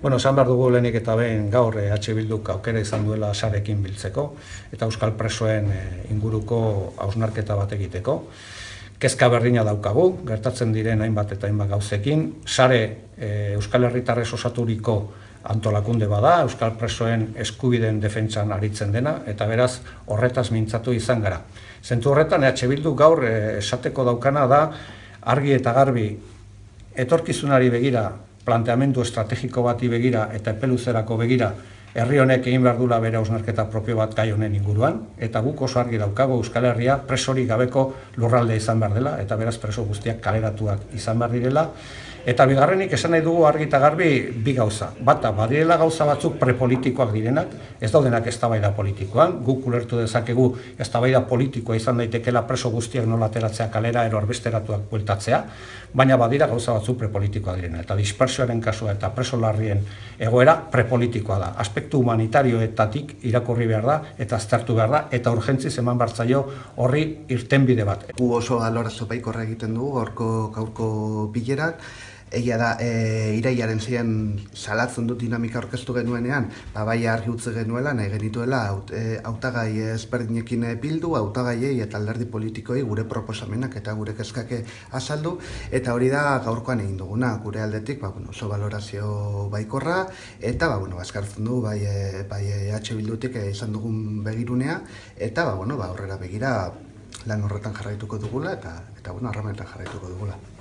Bueno, esan behar dugu lehenik eta behin gaur EH Bilduk aukera izan duela sarekin biltzeko eta Euskal Presoen eh, inguruko hausnarketa bat egiteko. Kezka berdina daukagu, gertatzen diren hainbat eta hainbat gauzekin. Sare eh, Euskal Herritarrez osaturiko antolakunde bada, Euskal Presoen eskubideen defentsan aritzen dena, eta beraz horretaz mintzatu izan gara. Zentu horretan, EH Bildu gaur esateko daukana da, argi eta garbi etorkizunari begira, planteamendu estrategiko bati begira eta epeluzerako begira, herri honek egin behar dula bere ausnarketa propio bat gai honen inguruan, eta guk oso argi daukago Euskal Herria presori gabeko lurralde izan behar dela, eta beraz preso guztiak kaleratuak izan behar direla, Eta bigarrenik esan nahi dugu argi eta garbi bi gauza. Bata, badirela gauza batzuk prepolitikoak direnak, ez daudenak eztabaida politikoan, guk ulertu dezakegu eztabaida politikoa izan daitekela preso guztiak nola ateratzea kalera ero arbesteratuak bueltatzea, baina badira gauza batzuk prepolitikoak direnak. Eta dispersioaren kasua eta preso larrien egoera prepolitikoa da. Aspektu humanitarioetatik irakurri behar da eta aztertu behar da eta urgentziz eman bartzaio horri irtenbide bat. Gu oso alorazo baikorra egiten dugu, gaurko gaurko bilerak, Egia da, e, iraiaren ziren salatzen dut dinamika orkestu genuenean, ba, bai argi utze genuela, nahi genituela, aut, e, autagai ezberdinekin bildu, autagaiei eta alderdi politikoi gure proposamenak eta gure kezkake azaldu, eta hori da gaurkoan egin duguna, gure aldetik, ba, bueno, oso valorazio baikorra, eta, ba, bueno, azkartzen du, bai, e, bai EH Bildutik izan dugun begirunea, eta, ba, bueno, ba, horrera begira lan horretan jarraituko dugula, eta, eta bueno, jarraituko dugula.